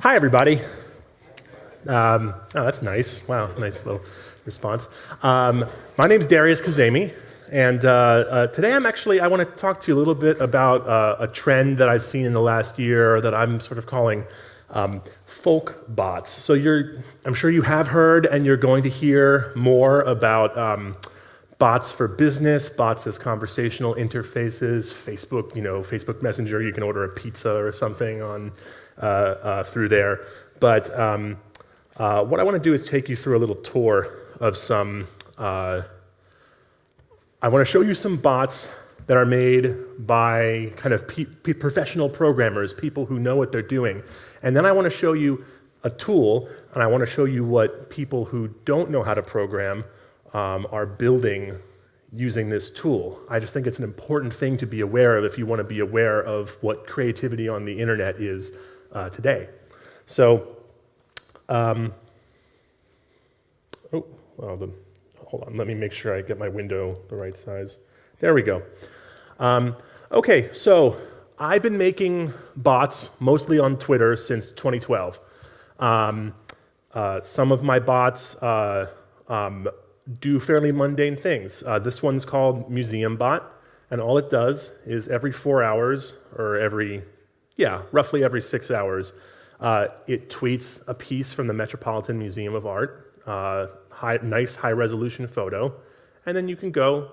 Hi, everybody. Um, oh, that's nice. Wow, nice little response. Um, my name is Darius Kazemi, and uh, uh, today I'm actually, I want to talk to you a little bit about uh, a trend that I've seen in the last year that I'm sort of calling um, folk bots. So you're, I'm sure you have heard and you're going to hear more about um, bots for business, bots as conversational interfaces, Facebook, you know, Facebook Messenger, you can order a pizza or something on, through there. But um, uh, what I want to do is take you through a little tour of some, uh, I want to show you some bots that are made by kind of professional programmers, people who know what they're doing. And then I want to show you a tool, and I want to show you what people who don't know how to program um, are building using this tool. I just think it's an important thing to be aware of if you want to be aware of what creativity on the internet is uh, today. So, um, oh, well, the, hold on, let me make sure I get my window the right size. There we go. Um, okay, so I've been making bots mostly on Twitter since 2012. Um, uh, some of my bots uh, um, do fairly mundane things. Uh, this one's called Museum Bot, and all it does is every four hours, or every, yeah, roughly every six hours, uh, it tweets a piece from the Metropolitan Museum of Art, uh, high, nice high resolution photo, and then you can go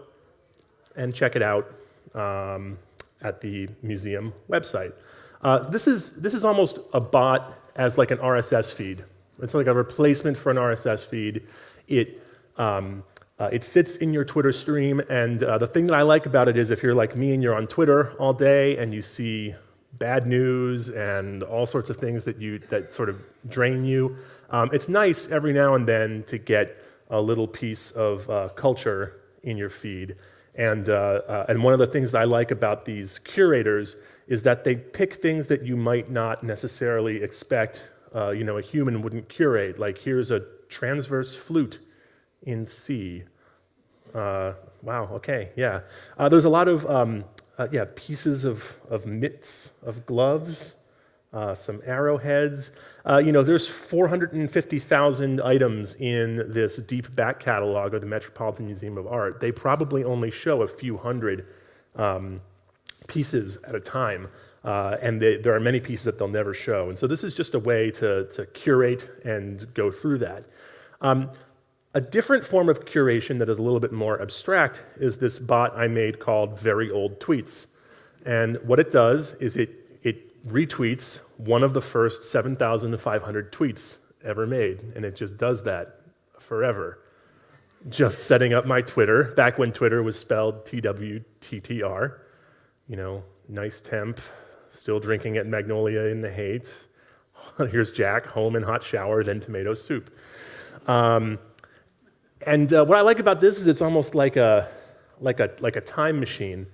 and check it out um, at the museum website. Uh, this, is, this is almost a bot as like an RSS feed. It's like a replacement for an RSS feed. It, um, uh, it sits in your Twitter stream, and uh, the thing that I like about it is if you're like me and you're on Twitter all day and you see bad news and all sorts of things that, you, that sort of drain you, um, it's nice every now and then to get a little piece of uh, culture in your feed. And, uh, uh, and one of the things that I like about these curators is that they pick things that you might not necessarily expect uh, you know, a human wouldn't curate. Like here's a transverse flute in C. Uh, wow, okay, yeah. Uh, there's a lot of um, uh, yeah, pieces of, of mitts, of gloves, uh, some arrowheads. Uh, you know, there's 450,000 items in this deep back catalog of the Metropolitan Museum of Art. They probably only show a few hundred um, pieces at a time. Uh, and they, there are many pieces that they'll never show. And so this is just a way to, to curate and go through that. Um, a different form of curation that is a little bit more abstract is this bot I made called Very Old Tweets. And what it does is it retweets one of the first 7,500 tweets ever made, and it just does that forever. Just setting up my Twitter, back when Twitter was spelled T-W-T-T-R, you know, nice temp, still drinking at Magnolia in the hate. Here's Jack, home in hot shower, then tomato soup. Um, and uh, what I like about this is it's almost like a, like a, like a time machine.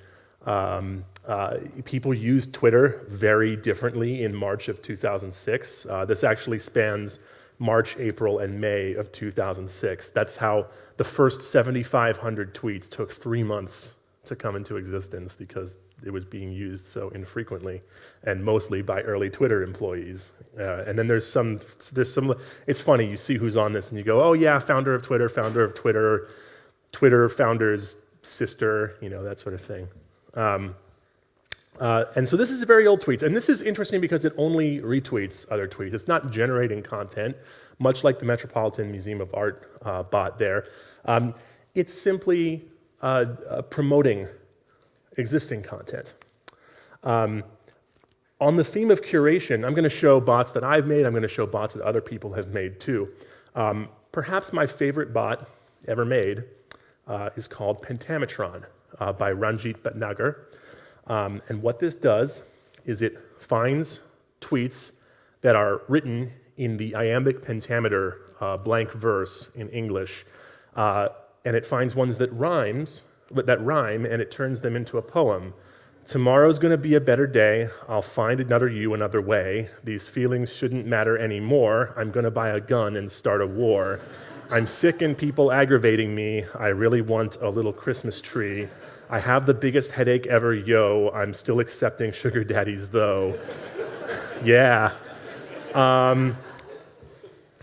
Um, uh, people used Twitter very differently in March of 2006. Uh, this actually spans March, April, and May of 2006. That's how the first 7,500 tweets took three months to come into existence because it was being used so infrequently and mostly by early Twitter employees. Uh, and then there's some, there's some, it's funny, you see who's on this and you go, oh yeah, founder of Twitter, founder of Twitter, Twitter founder's sister, you know, that sort of thing. Um, uh, and so this is a very old tweet. And this is interesting because it only retweets other tweets. It's not generating content, much like the Metropolitan Museum of Art uh, bot there. Um, it's simply uh, uh promoting existing content. Um, on the theme of curation, I'm going to show bots that I've made. I'm going to show bots that other people have made too. Um, perhaps my favorite bot ever made uh, is called Pentametron uh, by Ranjit Bhatnagar. Um, and what this does is it finds tweets that are written in the iambic pentameter uh, blank verse in English, uh, and it finds ones that rhymes, that rhyme, and it turns them into a poem. Tomorrow's gonna be a better day. I'll find another you another way. These feelings shouldn't matter anymore. I'm gonna buy a gun and start a war. I'm sick and people aggravating me. I really want a little Christmas tree. I have the biggest headache ever, yo. I'm still accepting sugar daddies, though. yeah. Um,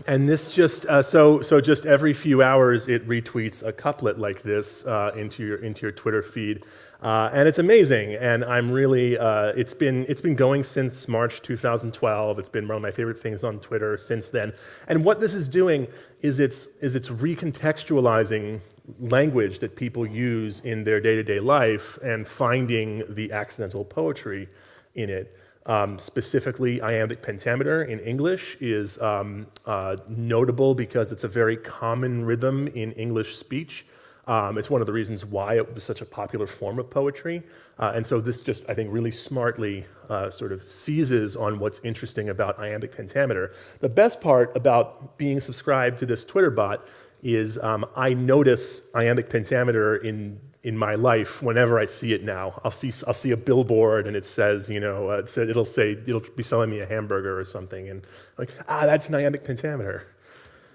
and this just uh, so so just every few hours it retweets a couplet like this uh, into your into your Twitter feed, uh, and it's amazing. And I'm really uh, it's been it's been going since March 2012. It's been one of my favorite things on Twitter since then. And what this is doing is it's is it's recontextualizing language that people use in their day-to-day -day life and finding the accidental poetry in it. Um, specifically, iambic pentameter in English is um, uh, notable because it's a very common rhythm in English speech. Um, it's one of the reasons why it was such a popular form of poetry. Uh, and so this just, I think, really smartly uh, sort of seizes on what's interesting about iambic pentameter. The best part about being subscribed to this Twitter bot is um, I notice iambic pentameter in in my life whenever I see it now. I'll see, I'll see a billboard and it says, you know, uh, it said, it'll say, it'll be selling me a hamburger or something. And like, ah, that's iambic pentameter.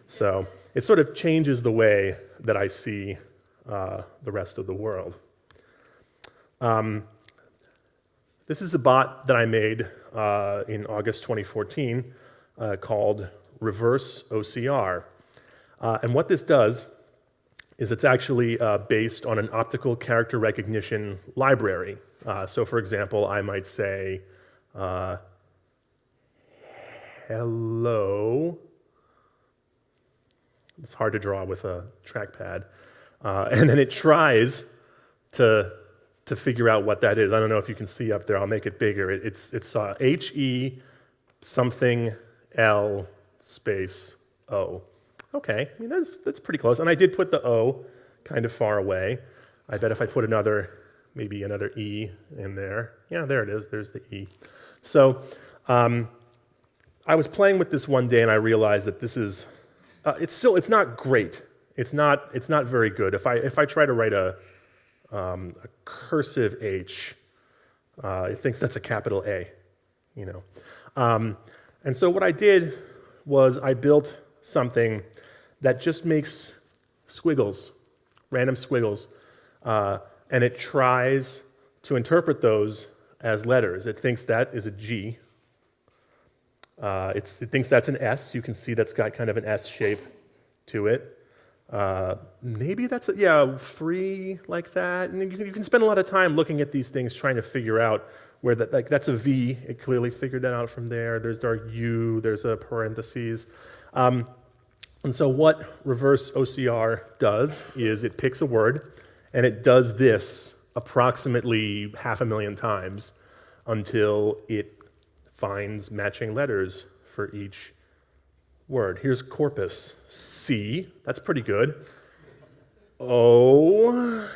So it sort of changes the way that I see uh, the rest of the world. Um, this is a bot that I made uh, in August 2014 uh, called Reverse OCR. Uh, and what this does is it's actually uh, based on an optical character recognition library. Uh, so for example, I might say, uh, hello. It's hard to draw with a trackpad. Uh, and then it tries to, to figure out what that is. I don't know if you can see up there. I'll make it bigger. It, it's it's uh, H-E something L space O. Okay, I mean, that's, that's pretty close. And I did put the O kind of far away. I bet if I put another, maybe another E in there, yeah, there it is, there's the E. So um, I was playing with this one day and I realized that this is, uh, it's still, it's not great. It's not, it's not very good. If I, if I try to write a, um, a cursive H, uh, it thinks that's a capital A, you know. Um, and so what I did was I built something that just makes squiggles, random squiggles, uh, and it tries to interpret those as letters. It thinks that is a G. Uh, it thinks that's an S. You can see that's got kind of an S shape to it. Uh, maybe that's, a, yeah, three like that. And you can, you can, spend a lot of time looking at these things trying to figure out where that, like that's a V. It clearly figured that out from there. There's our U, there's a parentheses. Um, and so what reverse OCR does is it picks a word and it does this approximately half a million times until it finds matching letters for each word. Here's corpus, C, that's pretty good. O,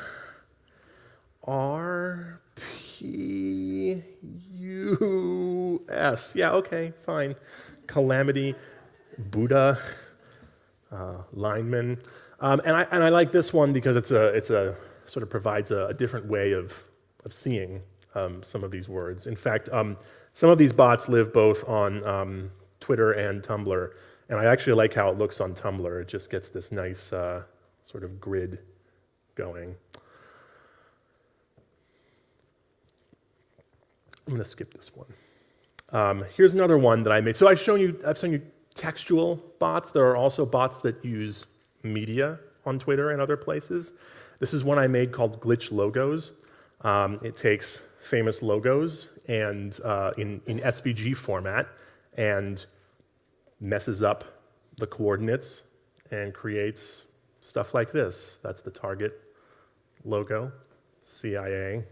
R, P, U, S. Yeah, okay, fine. Calamity, Buddha, uh, lineman. Um, and, I, and I like this one because it's a, it's a sort of provides a, a different way of, of seeing um, some of these words. In fact, um, some of these bots live both on um, Twitter and Tumblr, and I actually like how it looks on Tumblr. It just gets this nice uh, sort of grid going. I'm going to skip this one. Um, here's another one that I made. So I've shown you, I've shown you textual bots. There are also bots that use media on Twitter and other places. This is one I made called Glitch Logos. Um, it takes famous logos and uh, in, in SVG format and messes up the coordinates and creates stuff like this. That's the Target logo, CIA,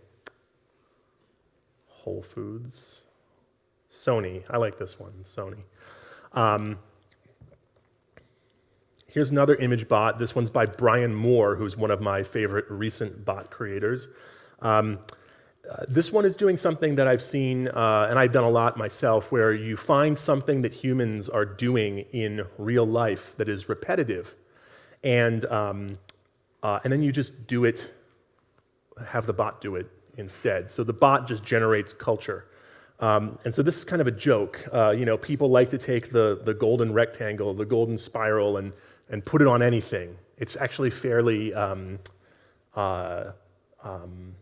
Whole Foods, Sony. I like this one, Sony. Um, here's another image bot. This one's by Brian Moore, who's one of my favorite recent bot creators. Um, uh, this one is doing something that I've seen, uh, and I've done a lot myself, where you find something that humans are doing in real life that is repetitive, and, um, uh, and then you just do it, have the bot do it instead. So the bot just generates culture. Um, and so this is kind of a joke. Uh, you know, people like to take the, the golden rectangle, the golden spiral, and, and put it on anything. It's actually fairly, um, uh, um,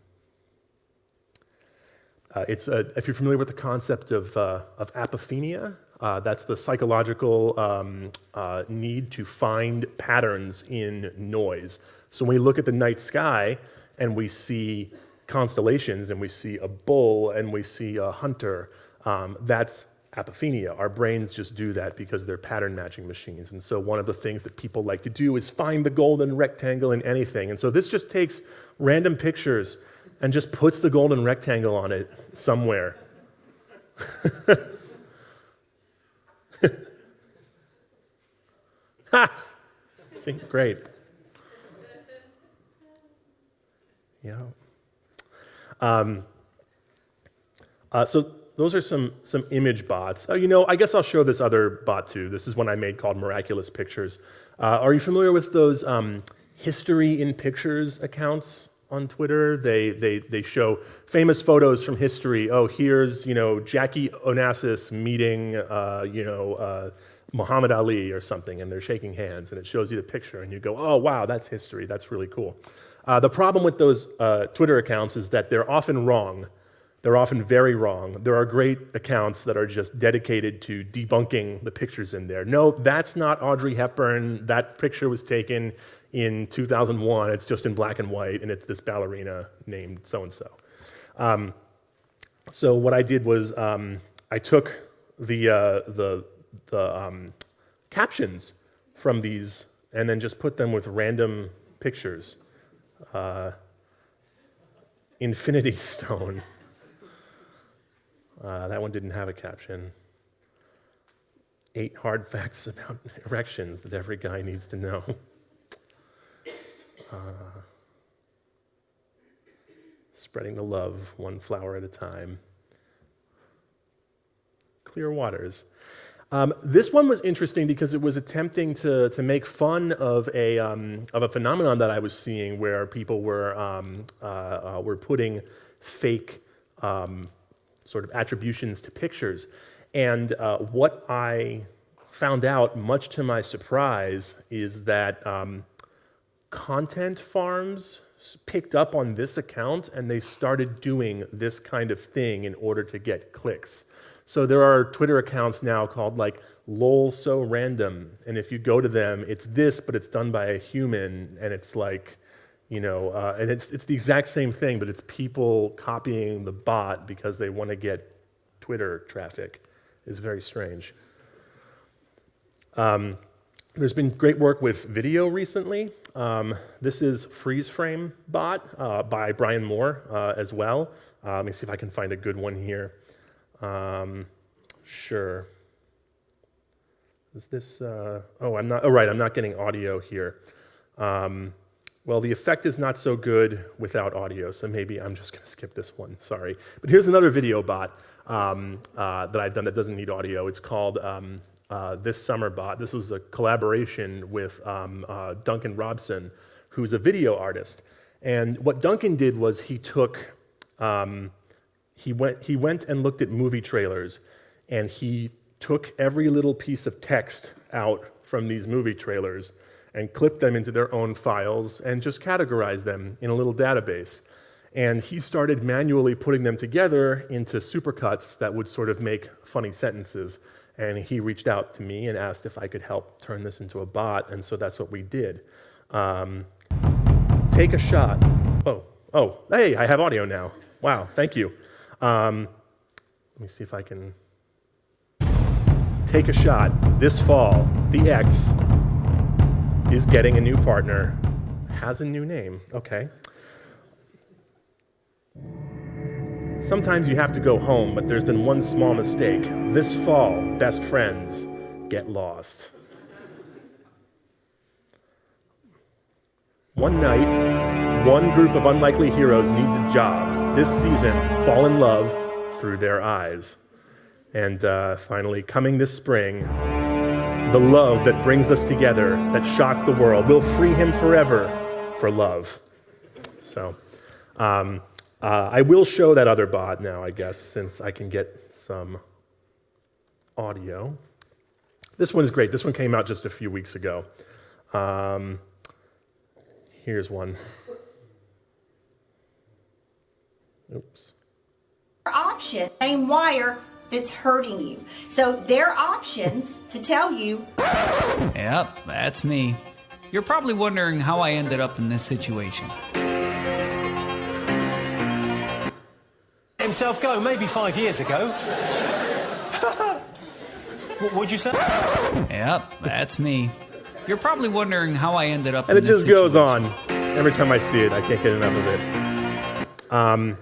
uh, it's a, if you're familiar with the concept of, uh, of apophenia, Uh, that's the psychological um, uh, need to find patterns in noise. So when we look at the night sky and we see constellations and we see a bull and we see a hunter, um, that's apophenia. Our brains just do that because they're pattern matching machines. And so one of the things that people like to do is find the golden rectangle in anything. And so this just takes random pictures and just puts the golden rectangle on it somewhere. ha! See, great. Yeah. Um, uh, so those are some, some image bots. Uh, you know, I guess I'll show this other bot too. This is one I made called Miraculous Pictures. Uh, are you familiar with those um, history in pictures accounts on Twitter? They, they, they show famous photos from history. Oh, here's, you know, Jackie Onassis meeting, uh, you know, uh, Muhammad Ali or something, and they're shaking hands, and it shows you the picture, and you go, oh, wow, that's history. That's really cool. Uh, the problem with those uh, Twitter accounts is that they're often wrong. They're often very wrong. There are great accounts that are just dedicated to debunking the pictures in there. No, that's not Audrey Hepburn. That picture was taken in 2001. It's just in black and white, and it's this ballerina named so-and-so. Um, so what I did was um, I took the, uh, the, the um, captions from these and then just put them with random pictures. Uh, Infinity Stone. Uh, that one didn't have a caption. Eight hard facts about erections that every guy needs to know. Uh, spreading the love one flower at a time. Clear waters. Um, this one was interesting because it was attempting to, to make fun of a, um, of a phenomenon that I was seeing where people were, um, uh, uh, were putting fake um, sort of attributions to pictures. And uh, what I found out, much to my surprise, is that um, content farms picked up on this account and they started doing this kind of thing in order to get clicks. So there are Twitter accounts now called like lol so random. And if you go to them, it's this, but it's done by a human. And it's like, you know, uh, and it's, it's the exact same thing, but it's people copying the bot because they want to get Twitter traffic. It's very strange. Um, there's been great work with video recently. Um, this is Freeze Frame Bot uh, by Brian Moore uh, as well. Uh, let me see if I can find a good one here. Um, sure. Is this, uh, oh, I'm not, oh, right, I'm not getting audio here. Um, well, the effect is not so good without audio, so maybe I'm just gonna skip this one, sorry. But here's another video bot um, uh, that I've done that doesn't need audio. It's called um, uh, This Summer Bot. This was a collaboration with um, uh, Duncan Robson, who's a video artist. And what Duncan did was he took um, he went, he went and looked at movie trailers and he took every little piece of text out from these movie trailers and clipped them into their own files and just categorized them in a little database. And he started manually putting them together into supercuts that would sort of make funny sentences. And he reached out to me and asked if I could help turn this into a bot, and so that's what we did. Um, take a shot. Oh, oh, hey, I have audio now. Wow, thank you. Um, let me see if I can take a shot. This fall, the X is getting a new partner, has a new name. Okay. Sometimes you have to go home, but there's been one small mistake. This fall, best friends get lost. One night, one group of unlikely heroes needs a job this season fall in love through their eyes. And uh, finally, coming this spring, the love that brings us together, that shocked the world, will free him forever for love. So um, uh, I will show that other bot now, I guess, since I can get some audio. This one's great. This one came out just a few weeks ago. Um, here's one. Oops. Option, same wire, that's hurting you. So their options to tell you. Yep, that's me. You're probably wondering how I ended up in this situation. Himself go maybe five years ago. what would you say? Yep, that's me. You're probably wondering how I ended up And it in this just goes on. Every time I see it, I can't get enough of it. Um,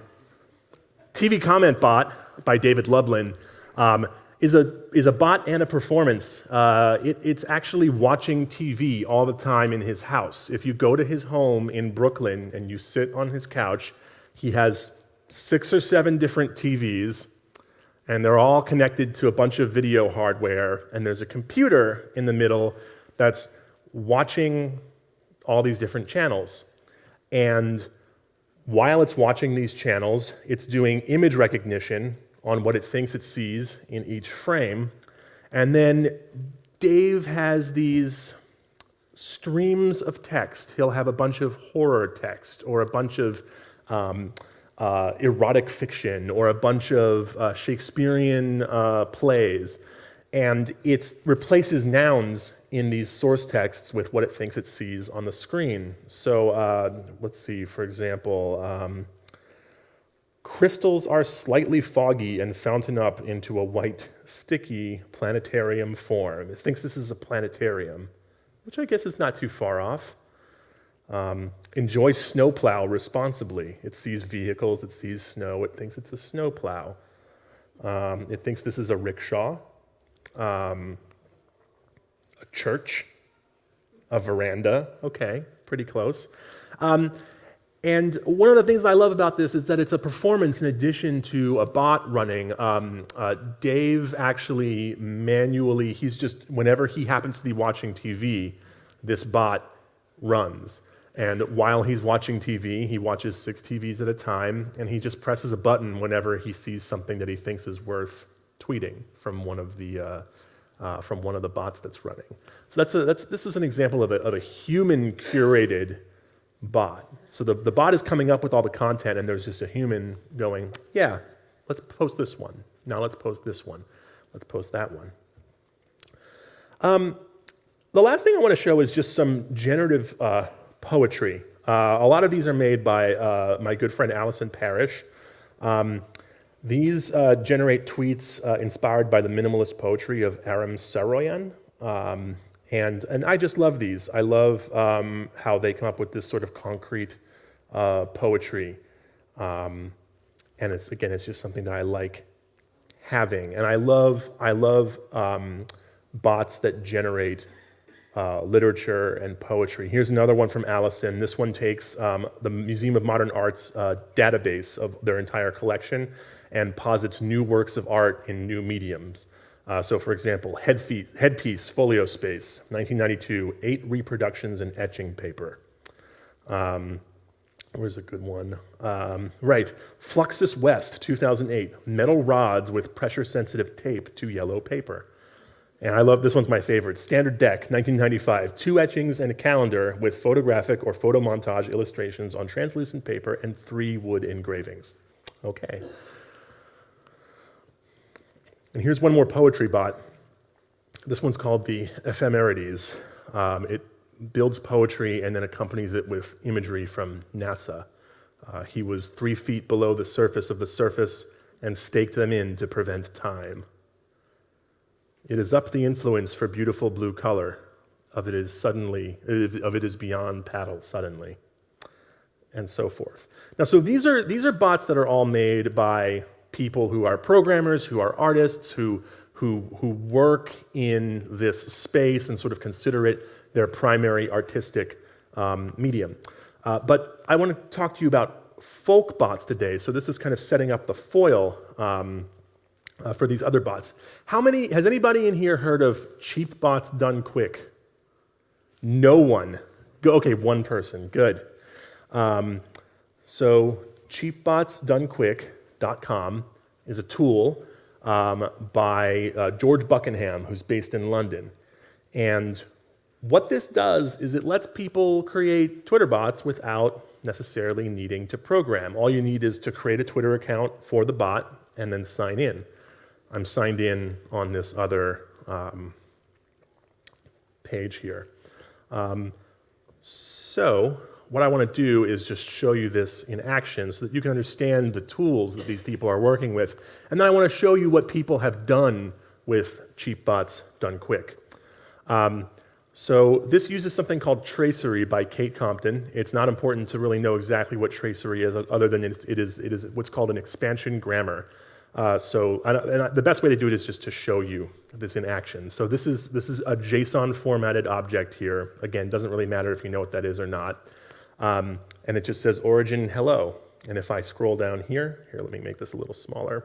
TV Comment Bot by David Lublin um, is, a, is a bot and a performance. Uh, it, it's actually watching TV all the time in his house. If you go to his home in Brooklyn and you sit on his couch, he has six or seven different TVs, and they're all connected to a bunch of video hardware, and there's a computer in the middle that's watching all these different channels. And while it's watching these channels, it's doing image recognition on what it thinks it sees in each frame. And then Dave has these streams of text. He'll have a bunch of horror text or a bunch of um, uh, erotic fiction or a bunch of uh, Shakespearean uh, plays. And it replaces nouns in these source texts with what it thinks it sees on the screen. So uh, let's see, for example, um, crystals are slightly foggy and fountain up into a white, sticky planetarium form. It thinks this is a planetarium, which I guess is not too far off. Um, enjoy snowplow responsibly. It sees vehicles, it sees snow, it thinks it's a snowplow. Um, it thinks this is a rickshaw, um, a church, a veranda. Okay, pretty close. Um, and one of the things I love about this is that it's a performance in addition to a bot running. Um, uh, Dave actually manually, he's just, whenever he happens to be watching TV, this bot runs. And while he's watching TV, he watches six TVs at a time, and he just presses a button whenever he sees something that he thinks is worth tweeting from one of the, uh, uh, from one of the bots that's running. So that's a, that's, this is an example of a, of a human curated bot. So the, the bot is coming up with all the content, and there's just a human going, yeah, let's post this one. Now let's post this one. Let's post that one. Um, the last thing I want to show is just some generative uh, poetry. Uh, a lot of these are made by uh, my good friend Allison Parrish. Um, these uh, generate tweets uh, inspired by the minimalist poetry of Aram Saroyan. Um, and, and I just love these. I love um, how they come up with this sort of concrete uh, poetry. Um, and it's, again, it's just something that I like having. And I love, I love um, bots that generate uh, literature and poetry. Here's another one from Allison. This one takes um, the Museum of Modern Art's uh, database of their entire collection and posits new works of art in new mediums. Uh, so for example, headpiece, headpiece, folio space, 1992, eight reproductions in etching paper. Um, where's a good one? Um, right, Fluxus West, 2008, metal rods with pressure-sensitive tape to yellow paper. And I love, this one's my favorite, Standard Deck, 1995, two etchings and a calendar with photographic or photo montage illustrations on translucent paper and three wood engravings. Okay. And here's one more poetry bot. This one's called the Ephemerides. Um, it builds poetry and then accompanies it with imagery from NASA. Uh, he was three feet below the surface of the surface and staked them in to prevent time. It is up the influence for beautiful blue color, of it is suddenly, of it is beyond paddle suddenly, and so forth. Now, so these are, these are bots that are all made by people who are programmers, who are artists, who, who, who work in this space and sort of consider it their primary artistic um, medium. Uh, but I want to talk to you about folk bots today. So this is kind of setting up the foil um, uh, for these other bots. How many, has anybody in here heard of cheap bots done quick? No one. Go, okay, one person, good. Um, so is a tool um, by uh, George Buckingham, who's based in London. And what this does is it lets people create Twitter bots without necessarily needing to program. All you need is to create a Twitter account for the bot and then sign in. I'm signed in on this other um, page here. Um, so what I want to do is just show you this in action so that you can understand the tools that these people are working with. And then I want to show you what people have done with cheap bots done quick. Um, so this uses something called tracery by Kate Compton. It's not important to really know exactly what tracery is, other than it is, it is what's called an expansion grammar. Uh, so and I, the best way to do it is just to show you this in action. So this is, this is a JSON formatted object here. Again, doesn't really matter if you know what that is or not. Um, and it just says origin hello. And if I scroll down here, here, let me make this a little smaller.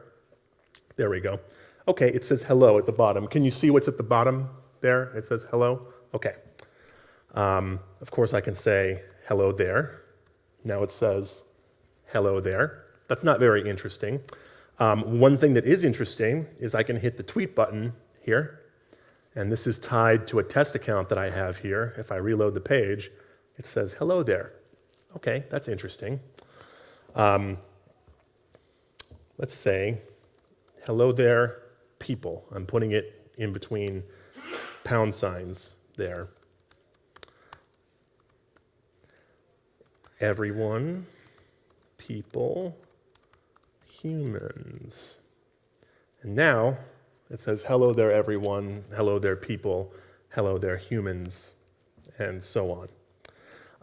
There we go. Okay, it says hello at the bottom. Can you see what's at the bottom there? It says hello. Okay. Um, of course, I can say hello there. Now it says hello there. That's not very interesting. Um, one thing that is interesting is I can hit the tweet button here, and this is tied to a test account that I have here. If I reload the page, it says hello there. Okay, that's interesting. Um, let's say hello there, people. I'm putting it in between pound signs there. Everyone, people, humans. And now it says, hello there, everyone, hello there, people, hello there, humans, and so on.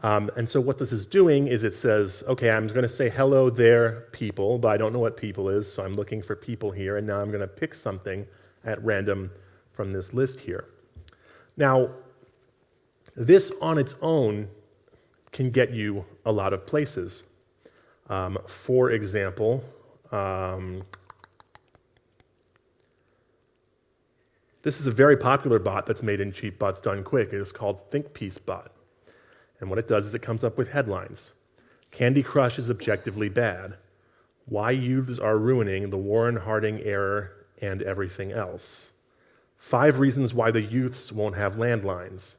Um, and so what this is doing is it says, okay, I'm going to say hello there, people, but I don't know what people is, so I'm looking for people here, and now I'm going to pick something at random from this list here. Now, this on its own can get you a lot of places. Um, for example, um, this is a very popular bot that's made in Cheap Bots Done Quick. It is called ThinkPiece Bot. And what it does is it comes up with headlines. Candy Crush is objectively bad. Why youths are ruining the Warren Harding era and everything else. Five reasons why the youths won't have landlines.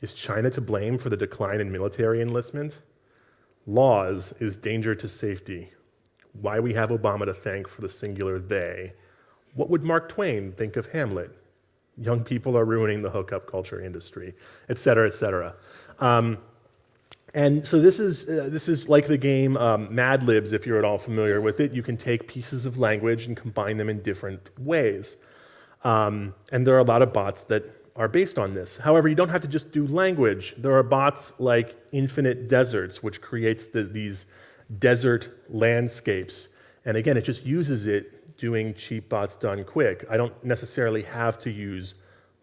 Is China to blame for the decline in military enlistment? Laws is danger to safety. Why we have Obama to thank for the singular they. What would Mark Twain think of Hamlet? Young people are ruining the hookup culture industry, et cetera, et cetera. Um, and so this is, uh, this is like the game um, Mad Libs, if you're at all familiar with it. You can take pieces of language and combine them in different ways. Um, and there are a lot of bots that are based on this. However, you don't have to just do language. There are bots like Infinite Deserts, which creates the, these desert landscapes. And again, it just uses it doing cheap bots done quick. I don't necessarily have to use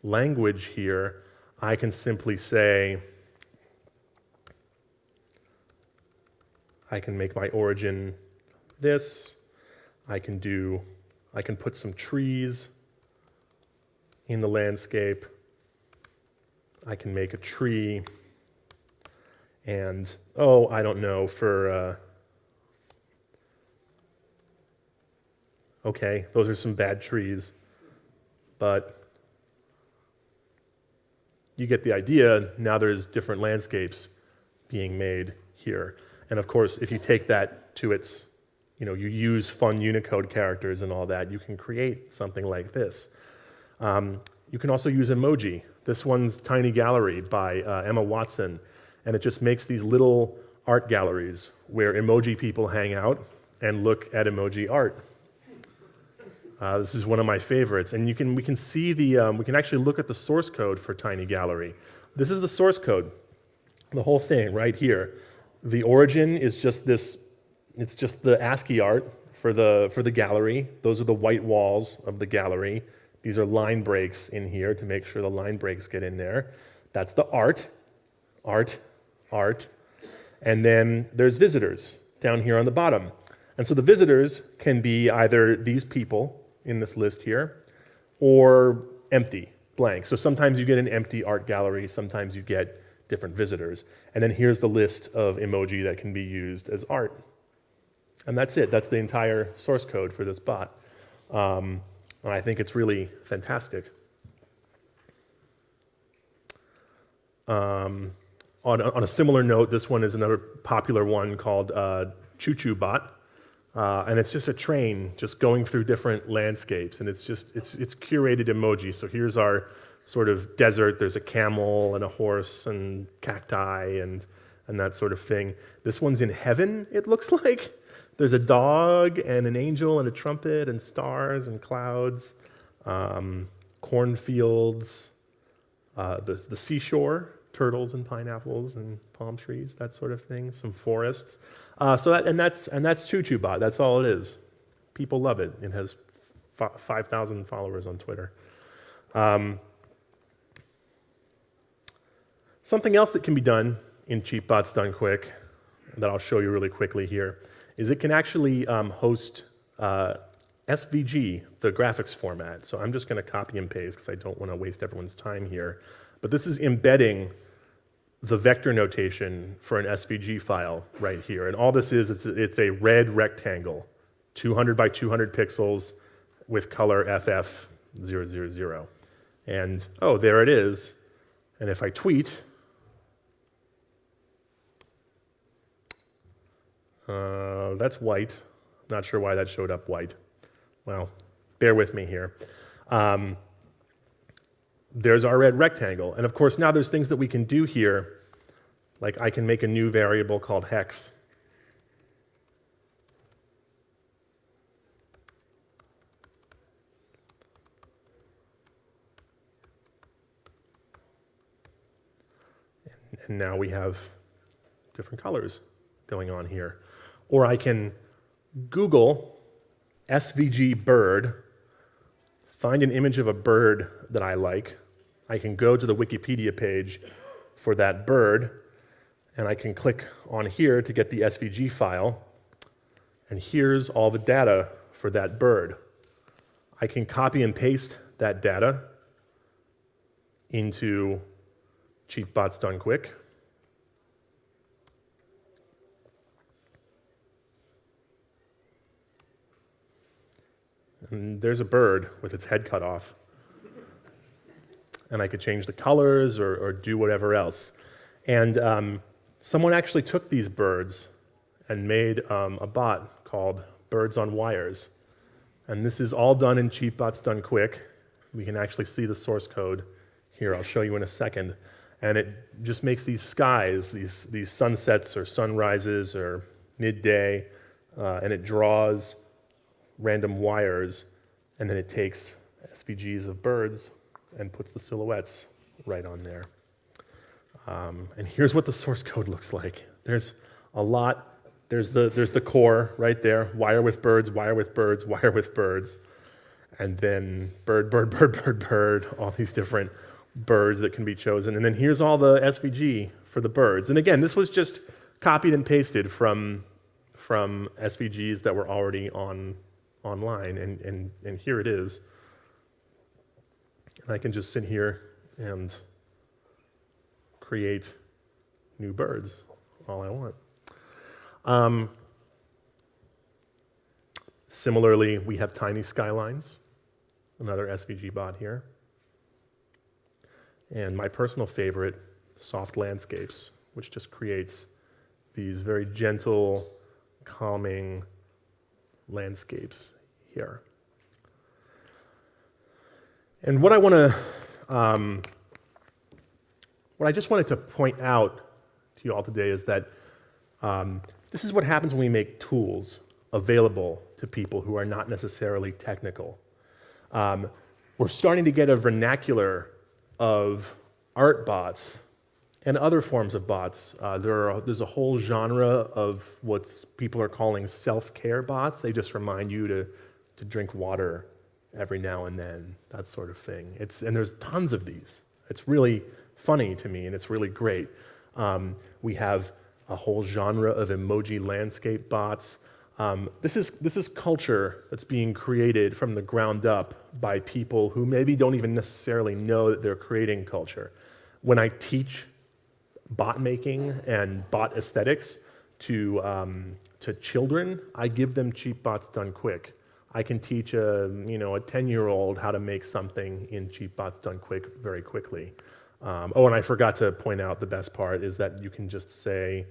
language here. I can simply say, I can make my origin this. I can do, I can put some trees in the landscape. I can make a tree. And, oh, I don't know, for, uh, okay, those are some bad trees. But you get the idea. Now there's different landscapes being made here. And of course, if you take that to its, you know, you use fun Unicode characters and all that, you can create something like this. Um, you can also use emoji. This one's Tiny Gallery by uh, Emma Watson, and it just makes these little art galleries where emoji people hang out and look at emoji art. Uh, this is one of my favorites, and you can, we can see the, um, we can actually look at the source code for Tiny Gallery. This is the source code, the whole thing right here. The origin is just this, it's just the ASCII art for the, for the gallery. Those are the white walls of the gallery. These are line breaks in here to make sure the line breaks get in there. That's the art, art, art. And then there's visitors down here on the bottom. And so the visitors can be either these people in this list here or empty, blank. So sometimes you get an empty art gallery, sometimes you get different visitors. And then here's the list of emoji that can be used as art. And that's it. That's the entire source code for this bot. Um, and I think it's really fantastic. Um, on, a, on, a, similar note, this one is another popular one called uh, Choo Bot. Uh, and it's just a train just going through different landscapes, and it's just it's it's curated emoji. So here's our sort of desert. There's a camel and a horse and cacti and and that sort of thing. This one's in heaven. It looks like there's a dog and an angel and a trumpet and stars and clouds, um, cornfields, uh, the the seashore, turtles and pineapples and palm trees, that sort of thing. Some forests. Uh, so that, and that's and that's ChooChooBot. That's all it is. People love it. It has five thousand followers on Twitter. Um, something else that can be done in CheapBots Done Quick that I'll show you really quickly here is it can actually um, host uh, SVG, the graphics format. So I'm just going to copy and paste because I don't want to waste everyone's time here. But this is embedding the vector notation for an SVG file right here. And all this is, it's, it's a red rectangle, 200 by 200 pixels with color FF000. And oh, there it is. And if I tweet, uh, that's white. Not sure why that showed up white. Well, bear with me here. Um, there's our red rectangle. And of course, now there's things that we can do here, like I can make a new variable called hex. And now we have different colors going on here. Or I can Google SVG bird find an image of a bird that I like. I can go to the Wikipedia page for that bird, and I can click on here to get the SVG file. And here's all the data for that bird. I can copy and paste that data into CheapBots Done Quick. And there's a bird with its head cut off. And I could change the colors or, or do whatever else. And um, someone actually took these birds and made um, a bot called Birds on Wires. And this is all done in CheapBots Done Quick. We can actually see the source code here. I'll show you in a second. And it just makes these skies, these, these sunsets or sunrises or midday, uh, and it draws random wires, and then it takes SVGs of birds and puts the silhouettes right on there. Um, and here's what the source code looks like. There's a lot. There's the, there's the core right there, wire with birds, wire with birds, wire with birds. And then bird, bird, bird, bird, bird, all these different birds that can be chosen. And then here's all the SVG for the birds. And again, this was just copied and pasted from, from SVGs that were already on online, and, and, and here it is. And I can just sit here and create new birds all I want. Um, similarly, we have tiny skylines, another SVG bot here. And my personal favorite, soft landscapes, which just creates these very gentle, calming landscapes here. And what I want to, um, what I just wanted to point out to you all today is that um, this is what happens when we make tools available to people who are not necessarily technical. Um, we're starting to get a vernacular of art bots and other forms of bots. Uh, there are, there's a whole genre of what people are calling self-care bots. They just remind you to, to drink water every now and then, that sort of thing. It's, and there's tons of these. It's really funny to me, and it's really great. Um, we have a whole genre of emoji landscape bots. Um, this, is, this is culture that's being created from the ground up by people who maybe don't even necessarily know that they're creating culture. When I teach bot making and bot aesthetics to, um, to children, I give them cheap bots done quick. I can teach a, you know, a 10-year-old how to make something in cheap bots done quick very quickly. Um, oh, and I forgot to point out the best part is that you can just say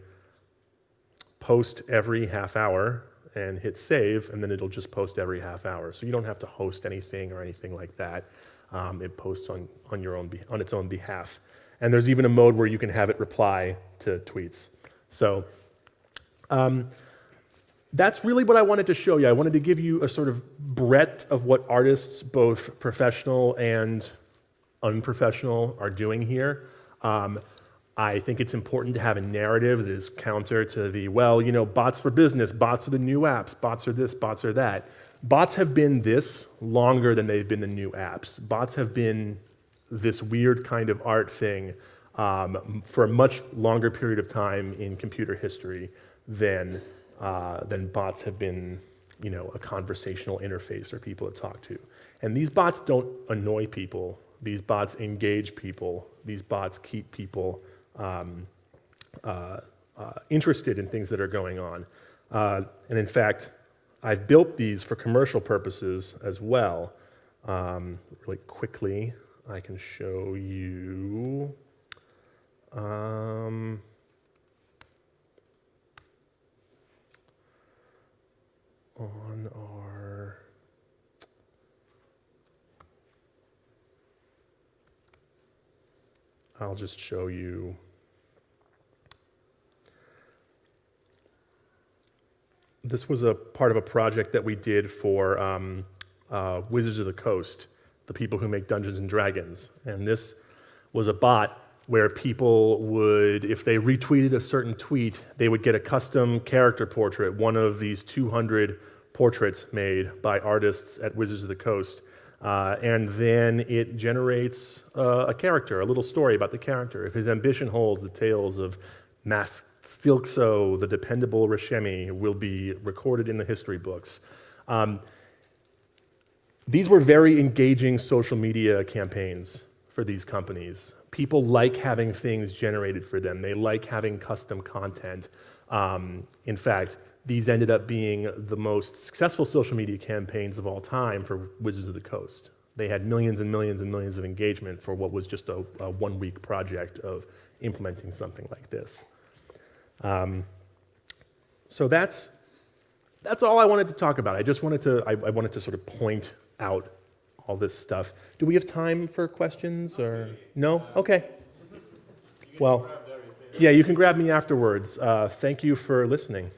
post every half hour and hit save, and then it'll just post every half hour. So you don't have to host anything or anything like that. Um, it posts on, on, your own on its own behalf. And there's even a mode where you can have it reply to tweets. So um, that's really what I wanted to show you. I wanted to give you a sort of breadth of what artists, both professional and unprofessional, are doing here. Um, I think it's important to have a narrative that is counter to the, well, you know, bots for business, bots are the new apps, bots are this, bots are that. Bots have been this longer than they've been the new apps. Bots have been this weird kind of art thing um, for a much longer period of time in computer history than, uh, than bots have been, you know, a conversational interface for people to talk to. And these bots don't annoy people. These bots engage people. These bots keep people um, uh, uh, interested in things that are going on. Uh, and in fact, I've built these for commercial purposes as well. Um, really quickly, I can show you. Um, on our I'll just show you. This was a part of a project that we did for um, uh, Wizards of the Coast, the people who make Dungeons and Dragons. And this was a bot where people would, if they retweeted a certain tweet, they would get a custom character portrait, one of these 200 portraits made by artists at Wizards of the Coast. Uh, and then it generates uh, a character, a little story about the character. If his ambition holds, the tales of Mask Stilkso, the dependable Rashemi, will be recorded in the history books. Um, these were very engaging social media campaigns for these companies. People like having things generated for them. They like having custom content. Um, in fact, these ended up being the most successful social media campaigns of all time for Wizards of the Coast. They had millions and millions and millions of engagement for what was just a, a one week project of implementing something like this. Um, so that's, that's all I wanted to talk about. I just wanted to, I, I wanted to sort of point out all this stuff. Do we have time for questions or no? Okay. Well, yeah, you can grab me afterwards. Uh, thank you for listening.